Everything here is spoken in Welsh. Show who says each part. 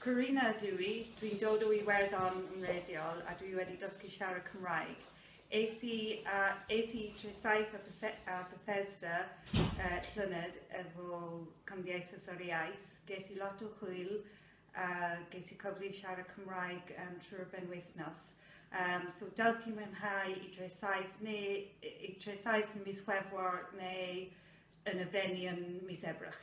Speaker 1: Corina dwi, dwi'n dod o Iwerddon yn rediol a dwi wedi dysgu siarad Cymraeg. Es i, uh, es i tresaith a, a Bethesda uh, llynedd efo Cymdeithas o'r Iaith. Ges i lot o hwyl a uh, ges i cyfle i siarad Cymraeg um, trwy'r benwythnos. Um, so dawch i mwynhau i tresaith neu i tresaith yn mis Chwefror neu yn y feni yn mis Ebrach.